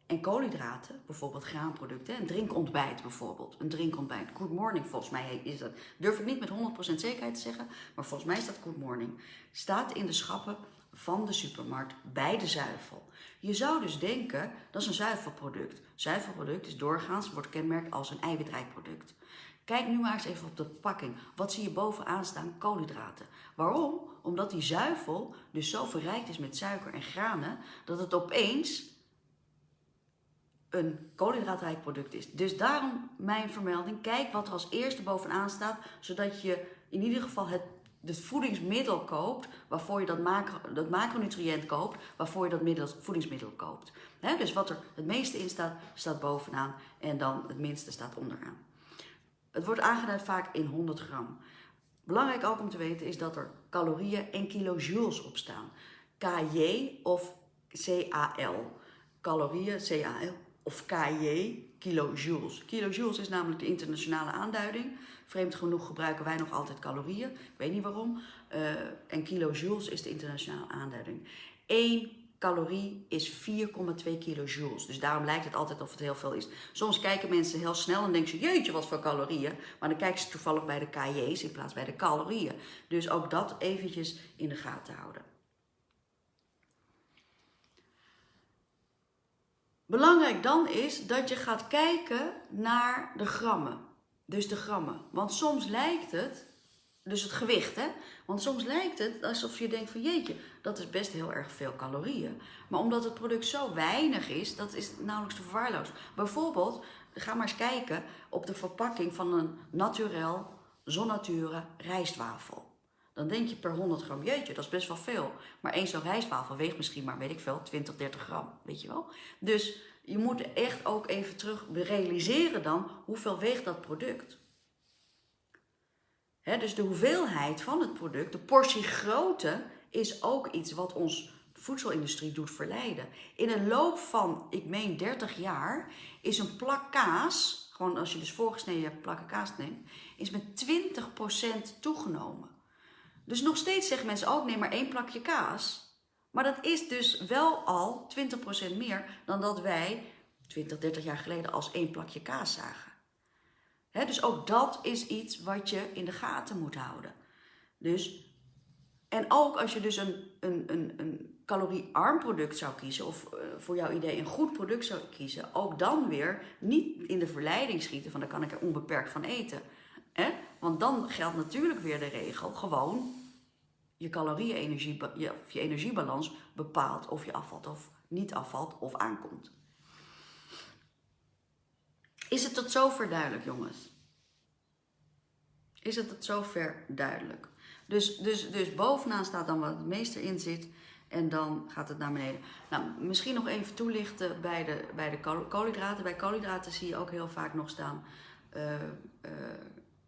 en koolhydraten, bijvoorbeeld graanproducten, een drinkontbijt bijvoorbeeld, een drinkontbijt, good morning volgens mij is dat, durf ik niet met 100% zekerheid te zeggen, maar volgens mij is dat good morning, staat in de schappen van de supermarkt bij de zuivel. Je zou dus denken, dat is een zuivelproduct. Zuivelproduct is doorgaans, wordt kenmerkt als een eiwitrijk product. Kijk nu maar eens even op de pakking. Wat zie je bovenaan staan? Koolhydraten. Waarom? Omdat die zuivel dus zo verrijkt is met suiker en granen, dat het opeens een koolhydraatrijk product is. Dus daarom mijn vermelding. Kijk wat er als eerste bovenaan staat, zodat je in ieder geval het, het voedingsmiddel koopt, waarvoor je dat, dat macronutriënt koopt, waarvoor je dat middel, voedingsmiddel koopt. dus wat er het meeste in staat, staat bovenaan en dan het minste staat onderaan. Het wordt aangeduid vaak in 100 gram. Belangrijk ook om te weten is dat er calorieën en kilojoules op staan. KJ of CAL. Calorieën, CAL of KJ, kilojoules. Kilojoules is namelijk de internationale aanduiding. Vreemd genoeg gebruiken wij nog altijd calorieën. Ik weet niet waarom. Uh, en kilojoules is de internationale aanduiding. 1 calorie is 4,2 kilojoules. Dus daarom lijkt het altijd of het heel veel is. Soms kijken mensen heel snel en denken ze, jeetje, wat voor calorieën. Maar dan kijken ze toevallig bij de kj's in plaats bij de calorieën. Dus ook dat eventjes in de gaten houden. Belangrijk dan is dat je gaat kijken naar de grammen. Dus de grammen. Want soms lijkt het dus het gewicht, hè? Want soms lijkt het alsof je denkt van jeetje, dat is best heel erg veel calorieën. Maar omdat het product zo weinig is, dat is nauwelijks te verwaarlozen. Bijvoorbeeld, ga maar eens kijken op de verpakking van een naturel, zonnature rijstwafel. Dan denk je per 100 gram, jeetje, dat is best wel veel. Maar één zo'n rijstwafel weegt misschien maar, weet ik veel, 20, 30 gram, weet je wel. Dus je moet echt ook even terug realiseren dan, hoeveel weegt dat product dus de hoeveelheid van het product, de portiegrootte, is ook iets wat ons voedselindustrie doet verleiden. In een loop van, ik meen 30 jaar, is een plak kaas, gewoon als je dus voorgesneden plakken kaas neemt, is met 20% toegenomen. Dus nog steeds zeggen mensen ook, neem maar één plakje kaas. Maar dat is dus wel al 20% meer dan dat wij 20, 30 jaar geleden als één plakje kaas zagen dus ook dat is iets wat je in de gaten moet houden. Dus, en ook als je dus een, een, een, een caloriearm product zou kiezen, of uh, voor jouw idee een goed product zou kiezen, ook dan weer niet in de verleiding schieten van daar kan ik er onbeperkt van eten. He? Want dan geldt natuurlijk weer de regel, gewoon je calorieën-energie, je, je energiebalans bepaalt of je afvalt of niet afvalt of aankomt. Is het tot zover duidelijk, jongens? Is het tot zover duidelijk? Dus, dus, dus bovenaan staat dan wat het meeste in zit en dan gaat het naar beneden. Nou, misschien nog even toelichten bij de, bij de koolhydraten. Bij koolhydraten zie je ook heel vaak nog staan uh, uh,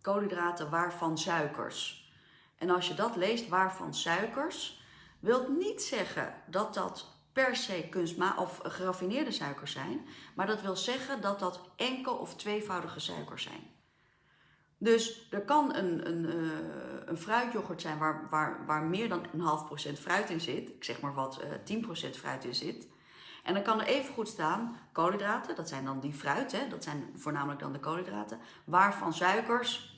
koolhydraten waarvan suikers. En als je dat leest, waarvan suikers, wil niet zeggen dat dat per se kunstma of geraffineerde suikers zijn, maar dat wil zeggen dat dat enkel of tweevoudige suikers zijn. Dus er kan een, een, uh, een fruityoghurt zijn waar, waar, waar meer dan een half procent fruit in zit. Ik zeg maar wat, uh, eh, 10% fruit in zit. En dan kan er even goed staan koolhydraten, dat zijn dan die fruit, hè, dat zijn voornamelijk dan de koolhydraten, waarvan suikers,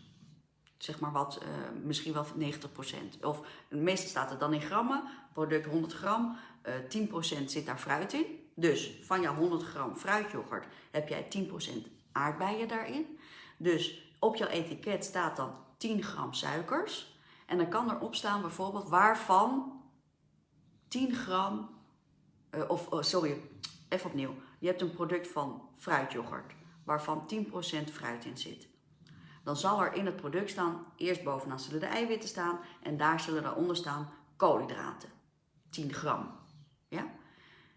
zeg maar wat, uh, misschien wel 90%. Of meestal staat het dan in grammen, product 100 gram, uh, 10% zit daar fruit in. Dus van jouw 100 gram fruityoghurt heb jij 10% aardbeien daarin. Dus op jouw etiket staat dan 10 gram suikers. En dan kan erop staan bijvoorbeeld waarvan 10 gram, uh, of oh, sorry, even opnieuw. Je hebt een product van fruityoghurt, waarvan 10% fruit in zit. Dan zal er in het product staan, eerst bovenaan zullen de eiwitten staan en daar zullen daaronder staan koolhydraten. 10 gram. Ja?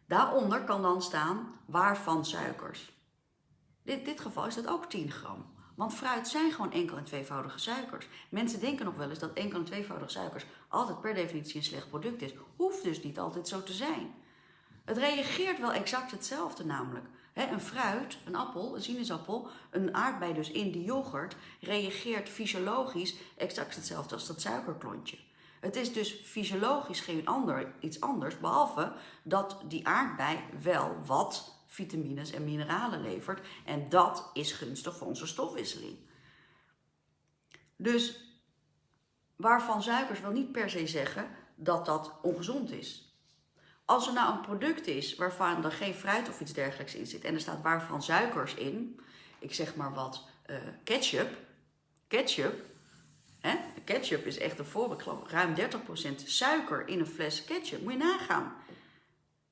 Daaronder kan dan staan waarvan suikers. In dit geval is dat ook 10 gram. Want fruit zijn gewoon enkel- en tweevoudige suikers. Mensen denken nog wel eens dat enkel- en tweevoudige suikers altijd per definitie een slecht product is. Hoeft dus niet altijd zo te zijn. Het reageert wel exact hetzelfde namelijk. Een fruit, een appel, een sinaasappel, een aardbei dus in die yoghurt reageert fysiologisch exact hetzelfde als dat suikerklontje. Het is dus fysiologisch geen ander, iets anders, behalve dat die aardbei wel wat vitamines en mineralen levert. En dat is gunstig voor onze stofwisseling. Dus waarvan suikers wil niet per se zeggen dat dat ongezond is. Als er nou een product is waarvan er geen fruit of iets dergelijks in zit en er staat waarvan suikers in, ik zeg maar wat, uh, ketchup, ketchup, hè? ketchup is echt een voorbeeld, ruim 30% suiker in een fles ketchup, moet je nagaan.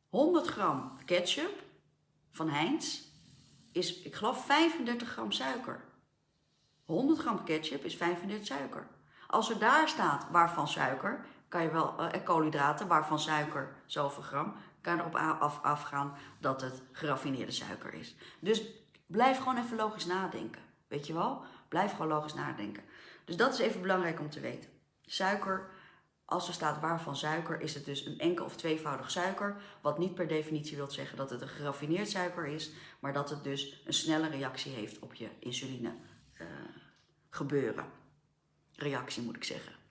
100 gram ketchup van Heinz is, ik geloof, 35 gram suiker. 100 gram ketchup is 35 suiker. Als er daar staat waarvan suiker, kan je wel, uh, koolhydraten, waarvan suiker zoveel gram, kan erop af, afgaan dat het geraffineerde suiker is. Dus blijf gewoon even logisch nadenken. Weet je wel? Blijf gewoon logisch nadenken. Dus dat is even belangrijk om te weten. Suiker als er staat waarvan suiker, is het dus een enkel of tweevoudig suiker. Wat niet per definitie wil zeggen dat het een geraffineerd suiker is, maar dat het dus een snelle reactie heeft op je insuline uh, gebeuren. Reactie moet ik zeggen.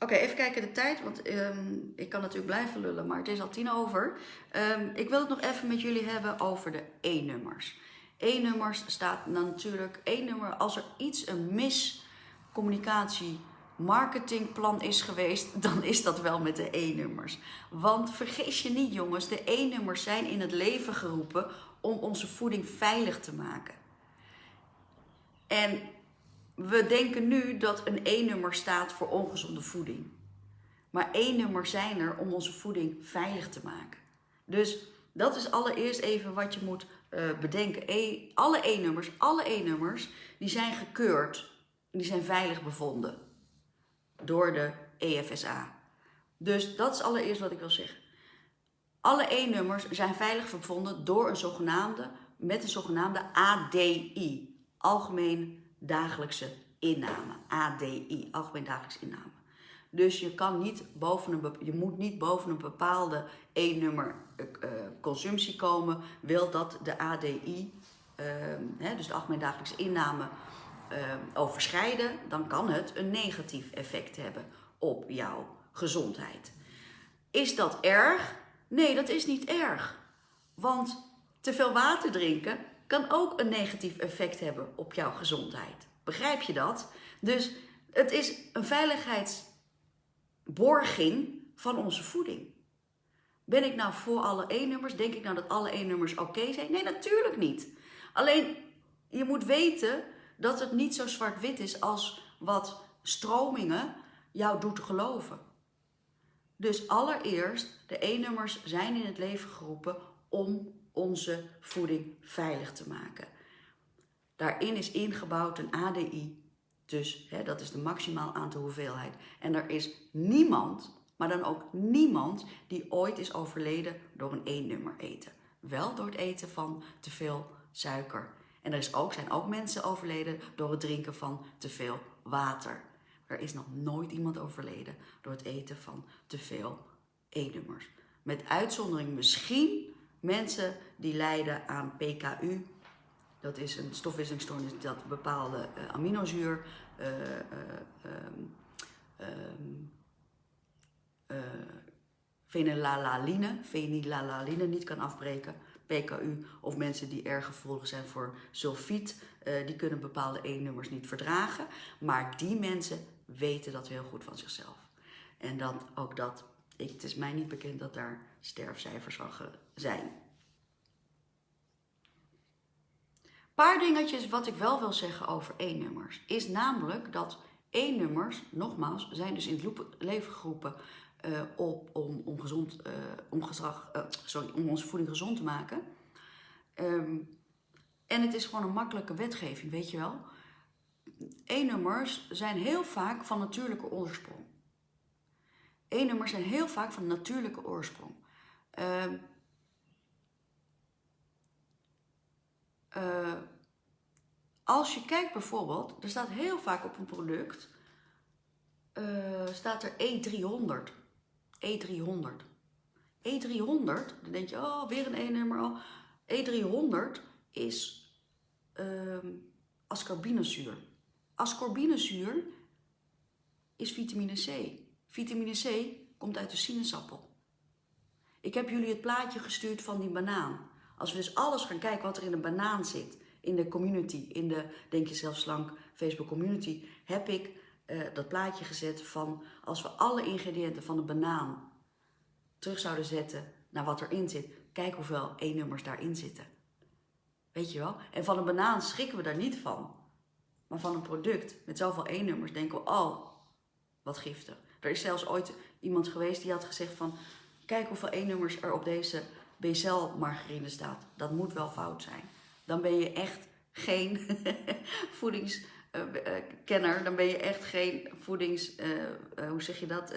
Oké, even kijken de tijd, want um, ik kan natuurlijk blijven lullen, maar het is al tien over. Um, ik wil het nog even met jullie hebben over de E-nummers. E-nummers staat natuurlijk, E-nummer, als er iets, een miscommunicatie marketingplan is geweest, dan is dat wel met de E-nummers. Want vergis je niet jongens, de E-nummers zijn in het leven geroepen om onze voeding veilig te maken. En we denken nu dat een E-nummer staat voor ongezonde voeding. Maar E-nummers zijn er om onze voeding veilig te maken. Dus dat is allereerst even wat je moet uh, bedenken. E, alle E-nummers, alle E-nummers, die zijn gekeurd. Die zijn veilig bevonden door de EFSA. Dus dat is allereerst wat ik wil zeggen. Alle E-nummers zijn veilig bevonden door een zogenaamde, met een zogenaamde ADI, Algemeen Dagelijkse Inname. ADI, Algemeen Dagelijkse Inname. Dus je, kan niet boven een, je moet niet boven een bepaalde E-nummer uh, consumptie komen, wil dat de ADI, uh, hè, dus de Algemeen Dagelijkse Inname, uh, overschrijden, dan kan het een negatief effect hebben op jouw gezondheid. Is dat erg? Nee, dat is niet erg. Want te veel water drinken kan ook een negatief effect hebben op jouw gezondheid. Begrijp je dat? Dus het is een veiligheidsborging van onze voeding. Ben ik nou voor alle E-nummers? Denk ik nou dat alle E-nummers oké zijn? Nee, natuurlijk niet. Alleen je moet weten dat het niet zo zwart-wit is als wat stromingen jou doet geloven. Dus allereerst, de E-nummers zijn in het leven geroepen om onze voeding veilig te maken. Daarin is ingebouwd een ADI, dus hè, dat is de maximaal aantal hoeveelheid. En er is niemand, maar dan ook niemand, die ooit is overleden door een E-nummer eten. Wel door het eten van te veel suiker en er is ook, zijn ook mensen overleden door het drinken van te veel water. Er is nog nooit iemand overleden door het eten van te veel E-nummers. Met uitzondering misschien mensen die lijden aan PKU Dat is een stofwisselingsstoornis dat bepaalde uh, aminozuur, fenylalaline, fenylalaline niet kan afbreken. PKU of mensen die erg gevoelig zijn voor sulfiet, die kunnen bepaalde E-nummers niet verdragen. Maar die mensen weten dat heel goed van zichzelf. En dat ook dat, ik, het is mij niet bekend dat daar sterfcijfers van zijn. paar dingetjes wat ik wel wil zeggen over E-nummers. Is namelijk dat E-nummers, nogmaals, zijn dus in het leven geroepen uh, op, om, om, gezond, uh, om, gedrag, uh, sorry, om onze voeding gezond te maken. Um, en het is gewoon een makkelijke wetgeving, weet je wel. E-nummers zijn heel vaak van natuurlijke oorsprong. E-nummers zijn heel vaak van natuurlijke oorsprong. Uh, uh, als je kijkt bijvoorbeeld, er staat heel vaak op een product, uh, staat er E300. E300. E300, dan denk je, oh, weer een E-nummer al. E300 is uh, ascorbinezuur. Ascorbinezuur is vitamine C. Vitamine C komt uit de sinaasappel. Ik heb jullie het plaatje gestuurd van die banaan. Als we dus alles gaan kijken wat er in een banaan zit, in de community, in de Denk je zelf slank Facebook community, heb ik uh, dat plaatje gezet van als we alle ingrediënten van de banaan terug zouden zetten naar wat erin zit, kijk hoeveel E-nummers daarin zitten. Weet je wel? En van een banaan schrikken we daar niet van. Maar van een product met zoveel E-nummers denken we, oh, wat giftig. Er is zelfs ooit iemand geweest die had gezegd van, kijk hoeveel E-nummers er op deze BCL-margarine staat. Dat moet wel fout zijn. Dan ben je echt geen voedingskenner. Dan ben je echt geen voedings... Uh, hoe zeg je dat?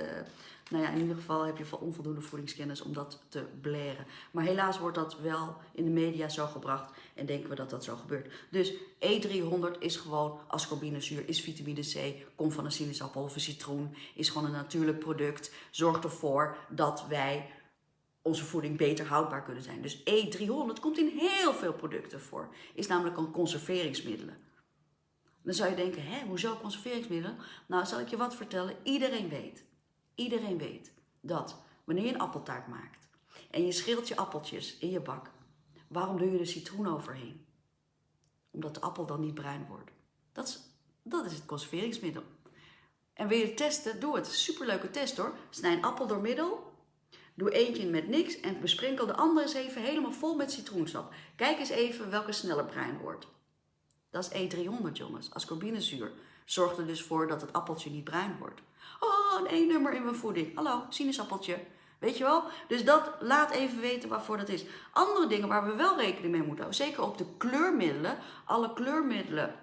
Nou ja, in ieder geval heb je onvoldoende voedingskennis om dat te bleren. Maar helaas wordt dat wel in de media zo gebracht en denken we dat dat zo gebeurt. Dus E300 is gewoon ascorbinezuur, is vitamine C, komt van een sinaasappel of een citroen, is gewoon een natuurlijk product. Zorgt ervoor dat wij onze voeding beter houdbaar kunnen zijn. Dus E300 komt in heel veel producten voor. Is namelijk een conserveringsmiddelen. Dan zou je denken, hè, hoezo conserveringsmiddelen? Nou, zal ik je wat vertellen. Iedereen weet, iedereen weet dat wanneer je een appeltaart maakt en je schilt je appeltjes in je bak, waarom doe je er citroen overheen? Omdat de appel dan niet bruin wordt. Dat is, dat is het conserveringsmiddel. En wil je testen? Doe het. Superleuke test hoor. Snij een appel door middel Doe eentje met niks en besprenkel de andere eens even helemaal vol met citroensap. Kijk eens even welke sneller bruin wordt. Dat is E300 jongens, ascorbinezuur. Zorgt er dus voor dat het appeltje niet bruin wordt. Oh, een E-nummer in mijn voeding. Hallo, sinaasappeltje. Weet je wel? Dus dat laat even weten waarvoor dat is. Andere dingen waar we wel rekening mee moeten houden. Zeker op de kleurmiddelen. Alle kleurmiddelen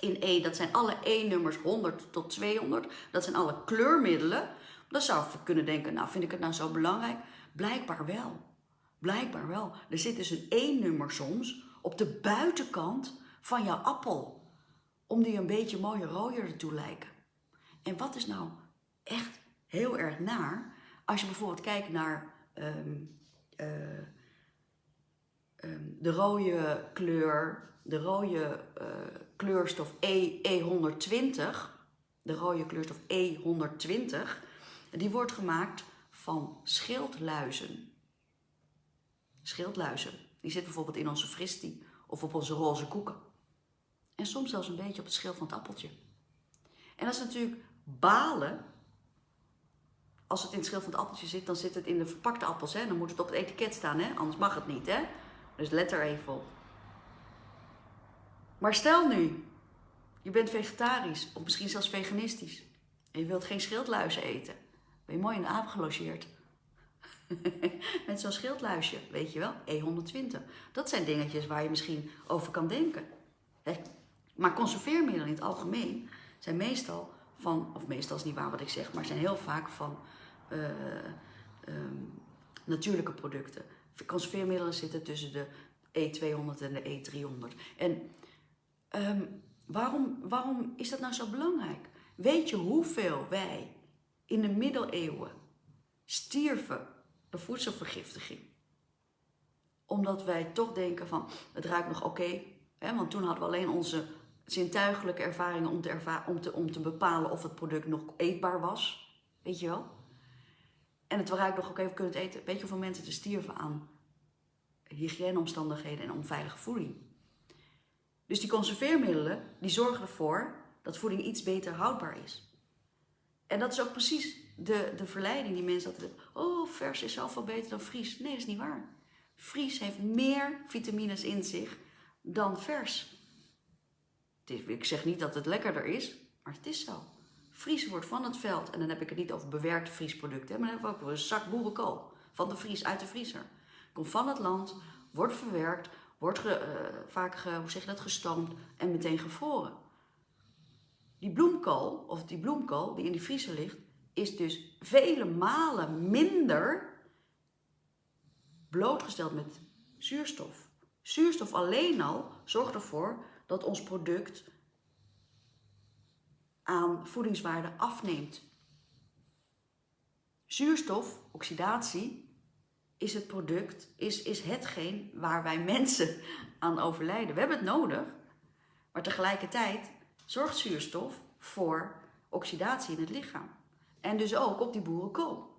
in E, dat zijn alle E-nummers 100 tot 200. Dat zijn alle kleurmiddelen. Dan zou je kunnen denken, nou vind ik het nou zo belangrijk? Blijkbaar wel. Blijkbaar wel. Er zit dus een E-nummer soms op de buitenkant van jouw appel. Om die een beetje mooier rooier te lijken. En wat is nou echt heel erg naar? Als je bijvoorbeeld kijkt naar um, uh, um, de rode kleur, de rode uh, kleurstof E, E120, de rode kleurstof E120, die wordt gemaakt van schildluizen. Schildluizen. Die zitten bijvoorbeeld in onze fristie of op onze roze koeken. En soms zelfs een beetje op het schil van het appeltje. En dat is natuurlijk balen. Als het in het schil van het appeltje zit, dan zit het in de verpakte appels. Hè? Dan moet het op het etiket staan, hè? anders mag het niet. Hè? Dus let er even op. Maar stel nu, je bent vegetarisch of misschien zelfs veganistisch. En je wilt geen schildluizen eten. Ben je mooi in de aap gelogeerd. Met zo'n schildluisje, weet je wel, E120. Dat zijn dingetjes waar je misschien over kan denken. Maar conserveermiddelen in het algemeen zijn meestal van, of meestal is niet waar wat ik zeg, maar zijn heel vaak van um, natuurlijke producten. Conserveermiddelen zitten tussen de E200 en de E300. En um, waarom, waarom is dat nou zo belangrijk? Weet je hoeveel wij in de middeleeuwen stierven door voedselvergiftiging. Omdat wij toch denken van, het ruikt nog oké, want toen hadden we alleen onze zintuigelijke ervaringen om te, om, te, om te bepalen of het product nog eetbaar was. Weet je wel? En het waren nog, oké, okay, we kunnen eten. Weet je hoeveel mensen te stierven aan hygiëneomstandigheden en onveilige voeding? Dus die conserveermiddelen, die zorgen ervoor dat voeding iets beter houdbaar is. En dat is ook precies de, de verleiding die mensen altijd Oh, vers is zoveel beter dan vries. Nee, dat is niet waar. Vries heeft meer vitamines in zich dan vers. Ik zeg niet dat het lekkerder is, maar het is zo. Vries wordt van het veld, en dan heb ik het niet over bewerkte vriesproducten, maar dan hebben we ook een zak boerenkool van de vries uit de vriezer. Komt van het land, wordt verwerkt, wordt uh, vaak ge, hoe zeg je dat, gestoomd en meteen gevroren. Die bloemkool, of die bloemkool die in die vriezer ligt, is dus vele malen minder blootgesteld met zuurstof. Zuurstof alleen al zorgt ervoor dat ons product aan voedingswaarde afneemt. Zuurstof, oxidatie, is het product, is, is hetgeen waar wij mensen aan overlijden. We hebben het nodig, maar tegelijkertijd zorgt zuurstof voor oxidatie in het lichaam. En dus ook op die boerenkool.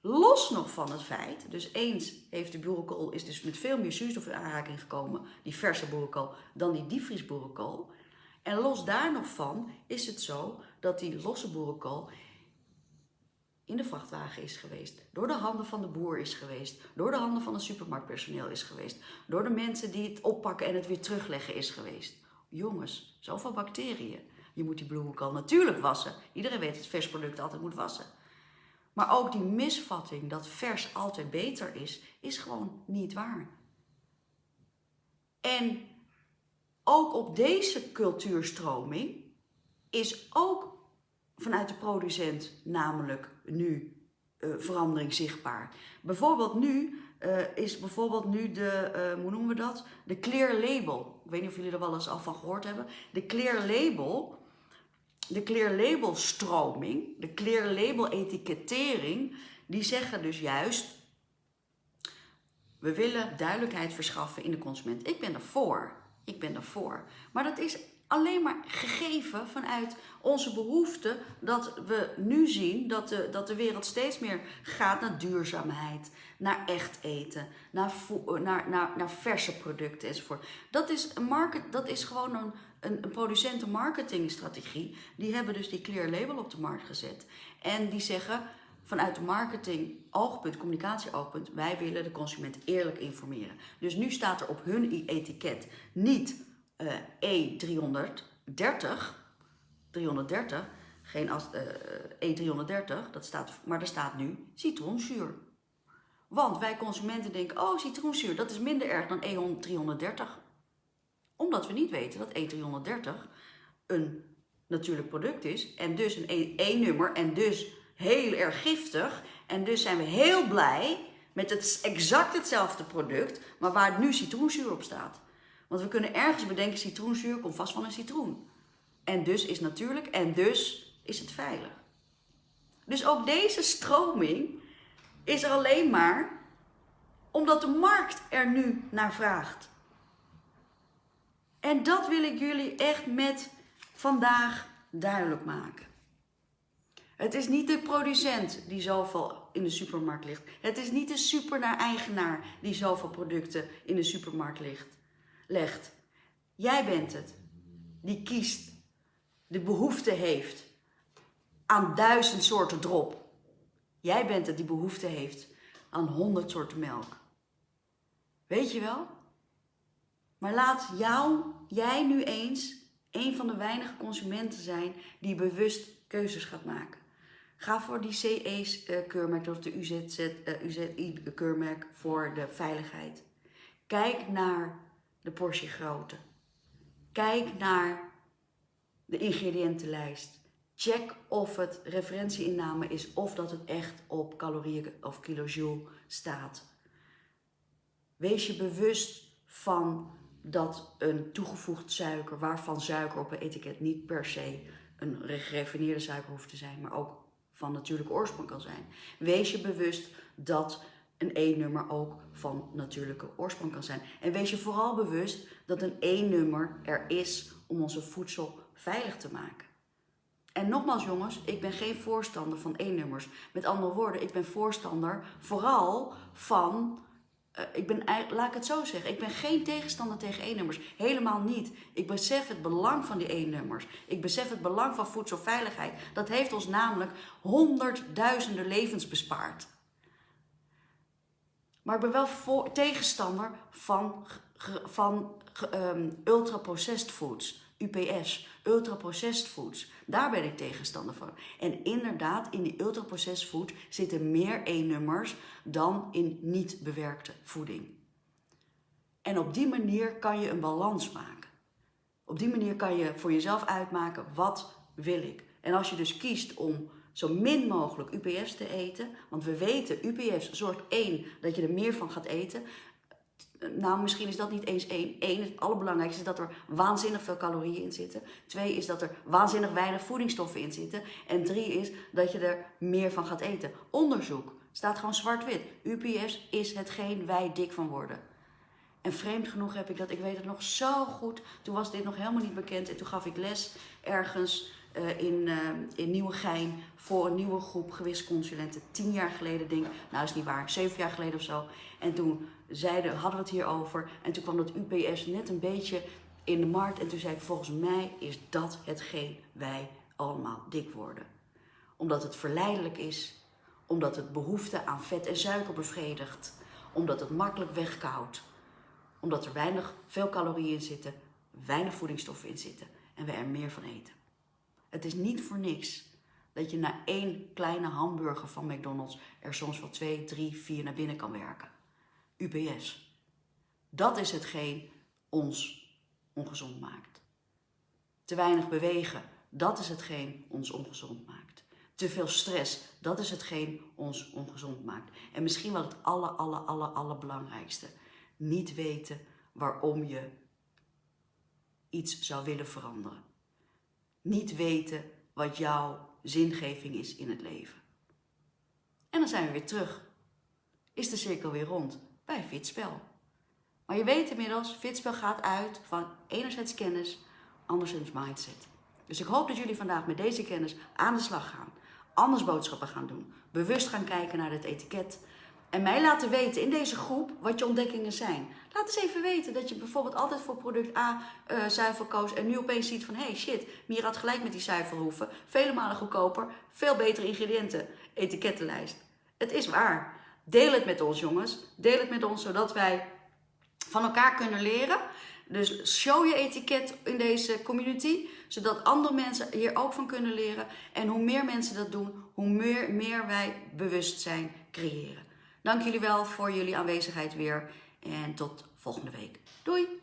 Los nog van het feit, dus eens heeft de boerenkool is dus met veel meer zuurstof in aanraking gekomen, die verse boerenkool, dan die diepvriesboerenkool. En los daar nog van is het zo dat die losse boerenkool in de vrachtwagen is geweest, door de handen van de boer is geweest, door de handen van het supermarktpersoneel is geweest, door de mensen die het oppakken en het weer terugleggen is geweest. Jongens, zoveel bacteriën. Je moet die bloemenkool natuurlijk wassen. Iedereen weet dat vers product altijd moet wassen. Maar ook die misvatting dat vers altijd beter is, is gewoon niet waar. En ook op deze cultuurstroming is ook vanuit de producent namelijk nu uh, verandering zichtbaar. Bijvoorbeeld nu uh, is bijvoorbeeld nu de, uh, hoe noemen we dat? De clear label. Ik weet niet of jullie er wel eens al van gehoord hebben. De clear label de clear label stroming, de clear label etikettering, die zeggen dus juist, we willen duidelijkheid verschaffen in de consument. Ik ben ervoor, ik ben ervoor. Maar dat is alleen maar gegeven vanuit onze behoefte dat we nu zien dat de, dat de wereld steeds meer gaat naar duurzaamheid, naar echt eten, naar, naar, naar, naar verse producten enzovoort. Dat is, een market, dat is gewoon een, een, een producentenmarketingstrategie. Die hebben dus die clear label op de markt gezet. En die zeggen vanuit de marketing oogpunt, communicatie oogpunt, wij willen de consument eerlijk informeren. Dus nu staat er op hun etiket niet uh, E330, 330, geen als, uh, E330, dat staat, maar er staat nu citroenzuur. Want wij consumenten denken, oh citroenzuur, dat is minder erg dan E330 omdat we niet weten dat E330 een natuurlijk product is en dus een E-nummer en dus heel erg giftig. En dus zijn we heel blij met het exact hetzelfde product, maar waar nu citroenzuur op staat. Want we kunnen ergens bedenken, citroenzuur komt vast van een citroen. En dus is natuurlijk en dus is het veilig. Dus ook deze stroming is er alleen maar omdat de markt er nu naar vraagt. En dat wil ik jullie echt met vandaag duidelijk maken. Het is niet de producent die zoveel in de supermarkt ligt. Het is niet de supernaar-eigenaar die zoveel producten in de supermarkt ligt, legt. Jij bent het die kiest, de behoefte heeft aan duizend soorten drop. Jij bent het die behoefte heeft aan honderd soorten melk. Weet je wel? Maar laat jou, jij nu eens een van de weinige consumenten zijn die bewust keuzes gaat maken. Ga voor die CE-keurmerk, dat is de UZI-keurmerk eh, voor de veiligheid. Kijk naar de portie grootte. Kijk naar de ingrediëntenlijst. Check of het referentieinname is of dat het echt op calorieën of kilojoule staat. Wees je bewust van dat een toegevoegd suiker, waarvan suiker op een etiket niet per se een geraffineerde suiker hoeft te zijn, maar ook van natuurlijke oorsprong kan zijn. Wees je bewust dat een E-nummer ook van natuurlijke oorsprong kan zijn. En wees je vooral bewust dat een E-nummer er is om onze voedsel veilig te maken. En nogmaals jongens, ik ben geen voorstander van E-nummers. Met andere woorden, ik ben voorstander vooral van uh, ik ben, laat ik het zo zeggen, ik ben geen tegenstander tegen E-nummers. Helemaal niet. Ik besef het belang van die E-nummers. Ik besef het belang van voedselveiligheid. Dat heeft ons namelijk honderdduizenden levens bespaard. Maar ik ben wel tegenstander van, van um, ultra-processed foods. UPS, ultra-processed foods. Daar ben ik tegenstander van. En inderdaad, in die ultra-processed food zitten meer E-nummers dan in niet bewerkte voeding. En op die manier kan je een balans maken. Op die manier kan je voor jezelf uitmaken, wat wil ik? En als je dus kiest om zo min mogelijk UPS te eten, want we weten, UPS zorgt één dat je er meer van gaat eten, nou, misschien is dat niet eens één. Eén, het allerbelangrijkste is dat er waanzinnig veel calorieën in zitten. Twee is dat er waanzinnig weinig voedingsstoffen in zitten. En drie is dat je er meer van gaat eten. Onderzoek staat gewoon zwart-wit. UPS is hetgeen wij dik van worden. En vreemd genoeg heb ik dat, ik weet het nog zo goed. Toen was dit nog helemaal niet bekend. En toen gaf ik les ergens uh, in, uh, in Nieuwegein voor een nieuwe groep gewisconsulenten. Tien jaar geleden, denk ik. Nou, is niet waar. Zeven jaar geleden of zo. En toen zeiden, hadden we het hierover. En toen kwam dat UPS net een beetje in de markt. En toen zei ik, volgens mij is dat hetgeen wij allemaal dik worden. Omdat het verleidelijk is. Omdat het behoefte aan vet en suiker bevredigt. Omdat het makkelijk wegkoudt. Omdat er weinig, veel calorieën in zitten. Weinig voedingsstoffen in zitten. En we er meer van eten. Het is niet voor niks dat je na één kleine hamburger van McDonald's er soms wel twee, drie, vier naar binnen kan werken. UPS. Dat is hetgeen ons ongezond maakt. Te weinig bewegen, dat is hetgeen ons ongezond maakt. Te veel stress, dat is hetgeen ons ongezond maakt. En misschien wel het aller, aller, aller, allerbelangrijkste. Niet weten waarom je iets zou willen veranderen. Niet weten wat jouw zingeving is in het leven. En dan zijn we weer terug. Is de cirkel weer rond bij Fitspel. Maar je weet inmiddels, Fitspel gaat uit van enerzijds kennis, anderzijds mindset. Dus ik hoop dat jullie vandaag met deze kennis aan de slag gaan. Anders boodschappen gaan doen. Bewust gaan kijken naar het etiket. En mij laten weten in deze groep wat je ontdekkingen zijn. Laat eens even weten dat je bijvoorbeeld altijd voor product A uh, zuivel koos en nu opeens ziet van hey shit, Mier had gelijk met die zuivelhoeven. Vele malen goedkoper, veel betere ingrediënten, etikettenlijst. Het is waar. Deel het met ons jongens. Deel het met ons zodat wij van elkaar kunnen leren. Dus show je etiket in deze community, zodat andere mensen hier ook van kunnen leren. En hoe meer mensen dat doen, hoe meer, meer wij bewustzijn creëren. Dank jullie wel voor jullie aanwezigheid weer en tot volgende week. Doei!